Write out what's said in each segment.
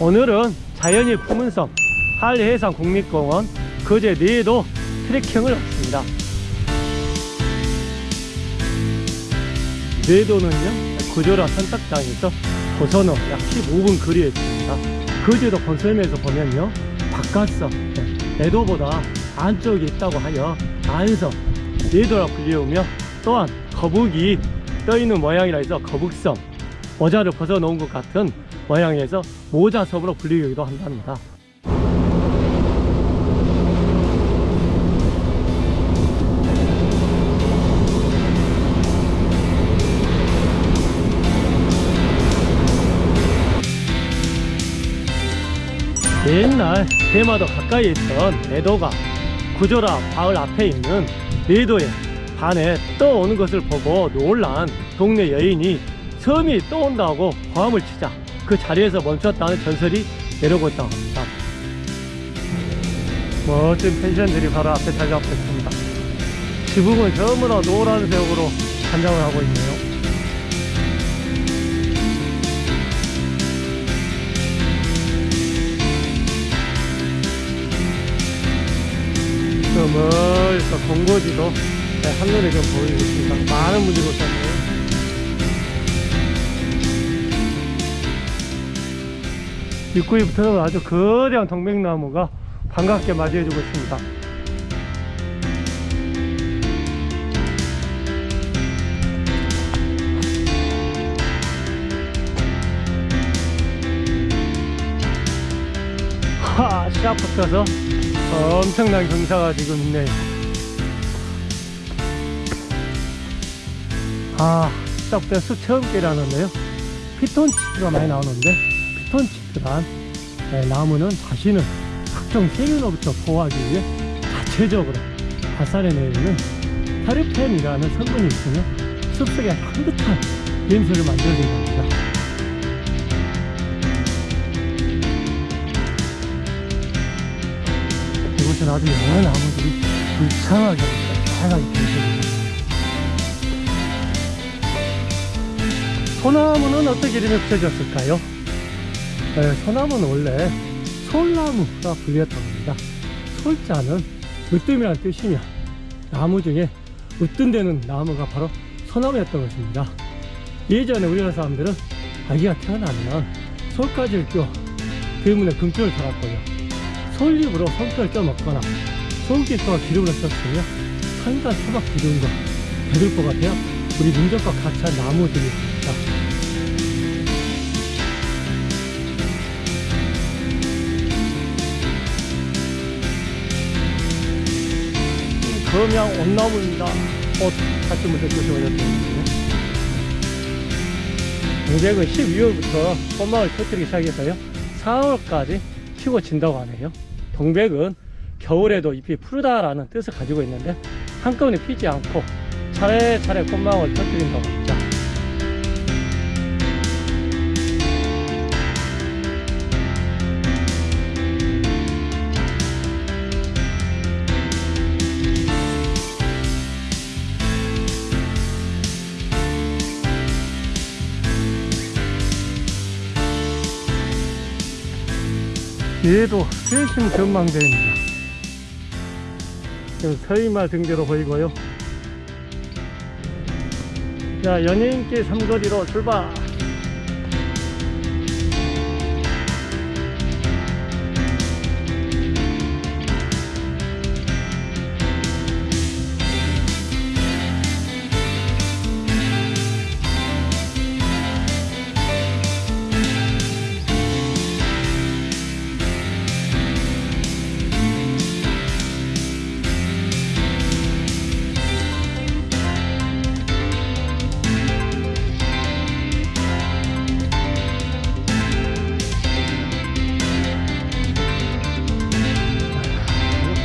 오늘은 자연이 품은 섬 한해상 국립공원 거제 내에도 트레킹을 왔습니다. 내도는요 구조라 선착장에서 고선호 약 15분 거리에 있습니다. 거제도 건설면에서 보면요 바깥섬 네, 내도보다 안쪽에 있다고 하여 안섬 내도라 불리우며 또한 거북이 떠있는 모양이라 해서 거북섬 모자를 벗어놓은 것 같은 모양에서 모자섬으로 불리기도 한답니다. 옛날 대마도 가까이 있던 내도가 구조라 마을 앞에 있는 내도의 반에 떠오는 것을 보고 놀란 동네 여인이 섬이 떠온다고 고함을 치자 그 자리에서 멈췄다는 전설이 내려오고 있다고 합니다 멋진 펜션들이 바로 앞에 있습니다 지붕은 전부 다 노란 색으로 단장을 하고 있네요 저 멀리서 공고지도 네, 한눈에 좀 보이고 있습니다. 많은 분들이 오셨네요. 입구에부터는 아주 거대한 동백나무가 반갑게 맞이해주고 있습니다. 하, 시작부터서 엄청난 경사가 지금 있네요. 아, 시작부터 수체험길이라는데요. 피톤치드가 많이 나오는데, 피톤치 네, 나무는 다시는 특정 세균으로부터 보호하기 위해 자체적으로 발산해내는 테르펜이라는 성분이 있으며 숲속에 향긋한 냄새를 만들어준다. 이곳은 아주 여러 나무들이 불창하게 다양하게 펼쳐집니다. 소나무는 어떻게 이름이 붙여졌을까요? 네, 소나무는 원래 솔나무가 불렸다고 합니다. 솔자는 으뜸이라는 뜻이며 나무 중에 으뜸되는 나무가 바로 소나무였던 것입니다. 예전에 우리나라 사람들은 아기가 태어나면 솔가지를 껴 때문에 금줄을 달았고요. 솔잎으로 손편을 쪄 먹거나 솔깃과 기름을 썼으며 산간 수박 기름과 배들보가 되어 우리 민족과 같이 한 나무들이 있습니다. 검양 온나무입니다. 꽃 같은 분들 조심하셨습니다. 동백은 12월부터 꽃망울 터뜨리기 시작해서요. 4월까지 피고 진다고 하네요. 동백은 겨울에도 잎이 푸르다라는 뜻을 가지고 있는데 한꺼번에 피지 않고 차례차례 꽃망울 터뜨린다고 합니다. 얘도 세심 전망대입니다. 지금 서이마 등대로 보이고요. 자, 연예인길 삼거리로 출발!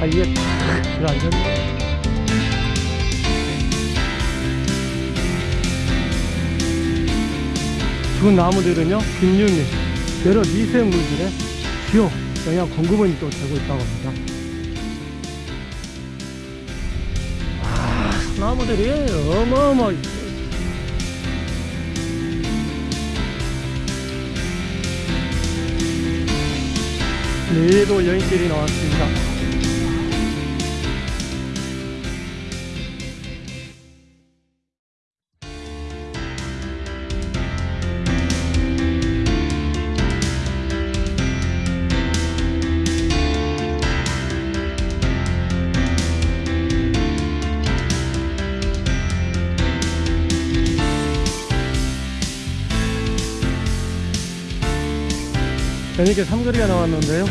사이에 탁 들어앉았네. 두 나무들은요, 균류미, 여러 미세물질의 주요 영양 공급원이 또 되고 있다고 합니다. 아, 나무들이 어마어마하게 내도 여인길이 나왔습니다. 이렇게 삼거리가 나왔는데요.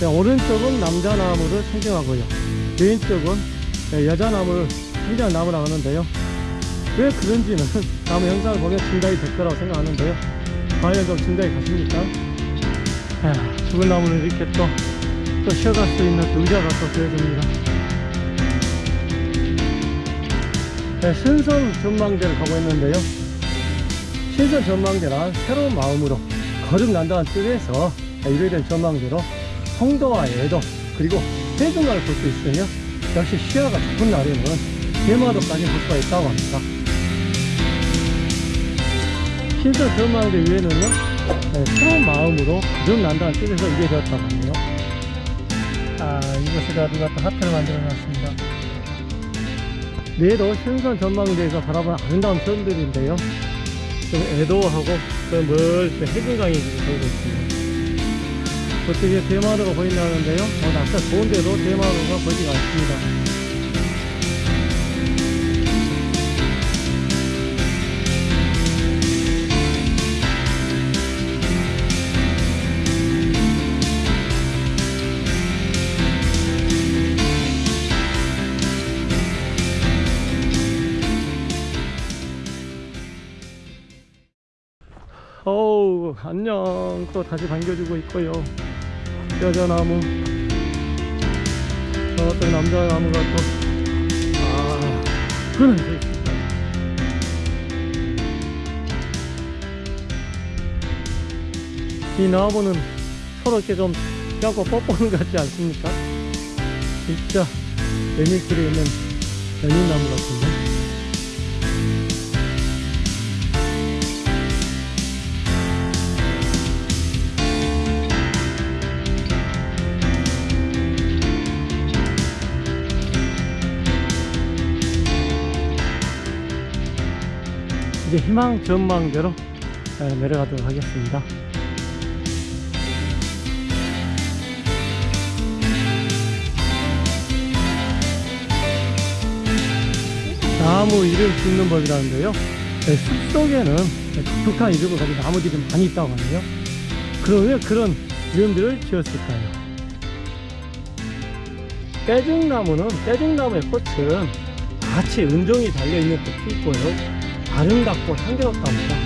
네, 오른쪽은 남자 나무를 상징하고요. 왼쪽은 네, 여자 나무를 상징한 나무 나오는데요. 왜 그런지는 나무 영상을 보면 증가이 될 거라고 생각하는데요. 과연 좀 증가이 가십니까? 아, 죽은 나무는 이렇게 또, 또 쉬어갈 수 있는 의자가 또 되어줍니다. 네, 신선 전망대를 가고 있는데요. 신선 전망대란 새로운 마음으로 거듭난다는 뜻에서 이루어진 전망대로 송도와 애도 그리고 해변가를 볼 수 있으며 역시 시야가 좋은 날에는 대마도까지 볼 수가 있다고 합니다. 신선 전망대 위에는요 네, 새로운 마음으로 거듭난다는 뜻에서 이게 되었다고 하네요. 아 이곳에다 누가 또 하트를 만들어 놨습니다. 내도 신선 전망대에서 바라보는 아름다운 편들인데요. 좀 애도하고 그 멀리 해변강이 지금 보이고 있습니다. 어떻게 대마도가 보인다는데요? 어, 낙사 좋은데도 대마도가 보이지가 않습니다. 어우 안녕. 또 다시 반겨주고 있고요. 여자나무. 저또 남자나무가 또아 끊어져 있습니다. 이 나무는 서로 이렇게 좀 뽀뽀하는 것 같지 않습니까? 진짜 레밀길에 있는 연인나무 같은데 이제 희망 전망대로 내려가도록 하겠습니다. 나무 이름 짓는 법이라는데요. 네, 숲속에는 독특한 이름을 가진 나무들이 많이 있다고 하네요. 그럼 왜 그런 이름들을 지었을까요? 빼죽나무는 빼죽나무의 꽃은 같이 은종이 달려있는 꽃이 있고요. 아름답고 향기롭답니다.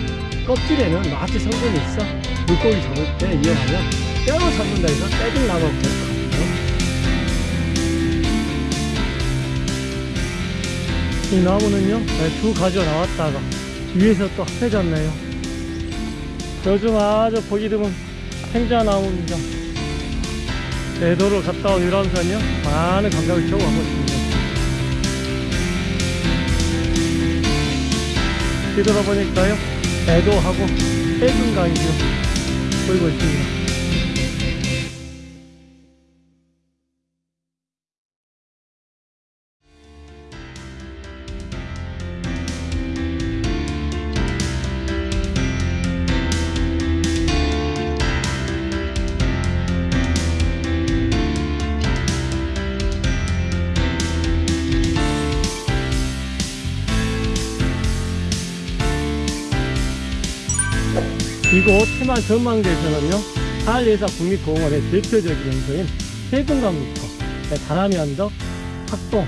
껍질에는 마취 성분이 있어 물고기 잡을 때 이용하면 뼈로 잡는다 해서 빼죽나무가 되거든요. 이 나무는요 두 가지가 나왔다가 위에서 또 합해졌네요. 요즘 아주 보기 드문 행자나무입니다. 대도를 갔다 온 유람선이요 많은 감각을 채우고 가고 있습니다. 뒤돌아보니까요 애도하고 해군강이 지금 보이고 있습니다 이곳 해만 전망대에서는요 한리사 국립공원의 대표적인 명소인 해금강부터 다람이 언덕, 학동,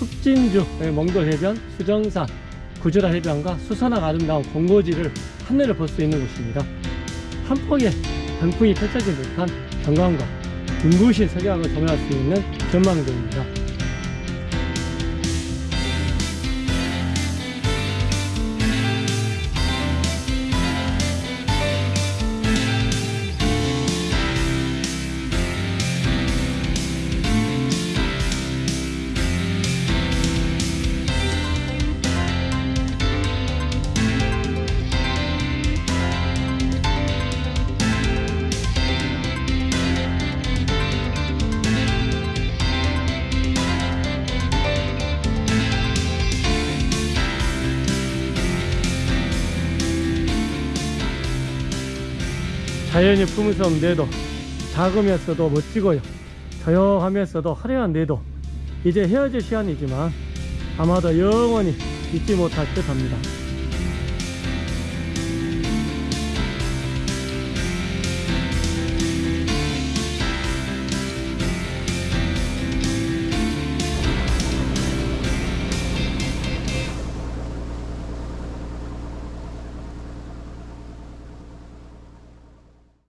흑진주, 몽돌해변, 수정산, 구조라 해변과 수선화 아름다운 공고지를 한눈에 볼수 있는 곳입니다. 한 폭의 단풍이 펼쳐진 듯한 경관과 눈부신 석양을 조명할 수 있는 전망대입니다. 자연이 품으섬 내도 작으면서도 멋지고요. 조용하면서도 화려한 내도 이제 헤어질 시간이지만 아마도 영원히 잊지 못할 듯 합니다.